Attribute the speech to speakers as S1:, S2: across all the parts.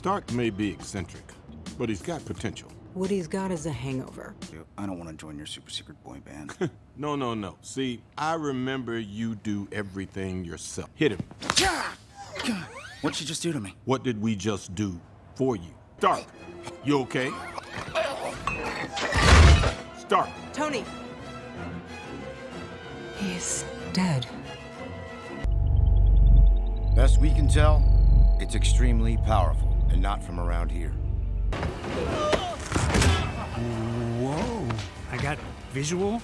S1: Stark may be eccentric, but he's got potential.
S2: What he's got is a hangover.
S3: I don't want to join your super secret boy band.
S1: no, no, no. See, I remember you do everything yourself. Hit him.
S3: God, What'd you just do to me?
S1: What did we just do for you? Stark, you okay? Stark.
S2: Tony! He's dead.
S4: Best we can tell, it's extremely powerful and not from around here.
S5: Whoa. I got visual.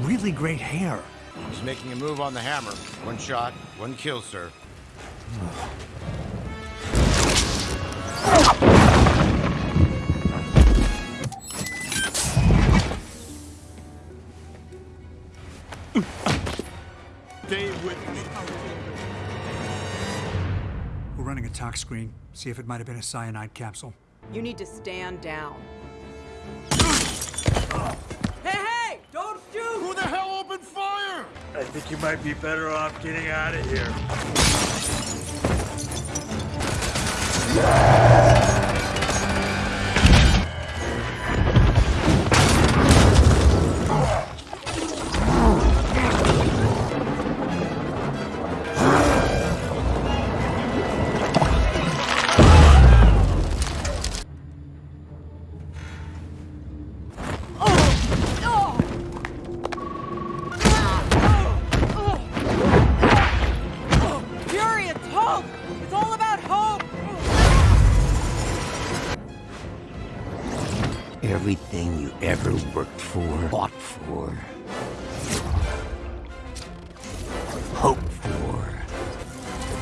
S5: Really great hair.
S4: He's making a move on the hammer. One shot, one kill, sir.
S1: Stay with me.
S5: We're running a tox screen. See if it might have been a cyanide capsule.
S2: You need to stand down. hey, hey! Don't shoot!
S4: Who the hell opened fire?
S6: I think you might be better off getting out of here.
S2: It's all about hope!
S7: Everything you ever worked for, fought for, hope